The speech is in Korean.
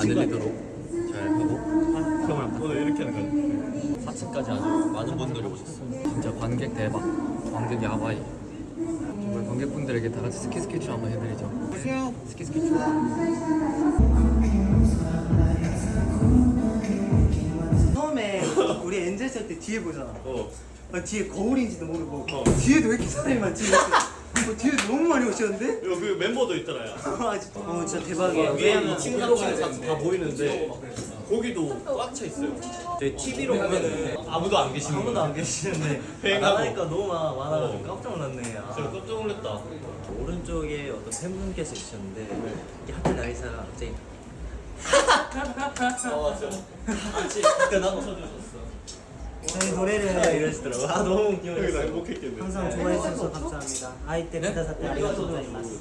안 들리도록 잘 하고 오늘 이렇게 하는 4층까지 아주 많은 분들이 오셨어요. 진짜 관객 대박. 관객이 하와이. 정말 관객분들에게 다 같이 스키 스케치 한번 해드리죠. 안녕하세요. 스키 스케치. 처음에 우리 엔젤 쓸때 뒤에 보잖아. 어. 아, 뒤에 거울인지도 모르고 어. 뒤에도 왜 이렇게 사람이 많지? 어, 뒤에 너무 많이 오셨는데? 이거 그 멤버도 있잖아요. 아, 진짜, 어, 진짜 대박이에요. 위에는 2층, 3층 다 보이는데 거기도 꽉 차 있어요. 저희 TV로 보면은 아무도 안 계시는 아무도 안 계시는데. 나가니까 너무 많아, 많아가지고 어. 깜짝 놀랐네 아. 제가 깜짝 놀랐다. 오른쪽에 어떤 팬분께서 계셨는데 이게 하필 나이사가 갑자기 아 맞죠. 같이 그때 나도 쳐주셨어. 저희 노래를 이러시더라고 아 너무 여기 나 귀여웠어요 행복했겠네. 항상 좋아해 주셔서 감사합니다. 아이 때 부다 사때 아리가또 고자이마스.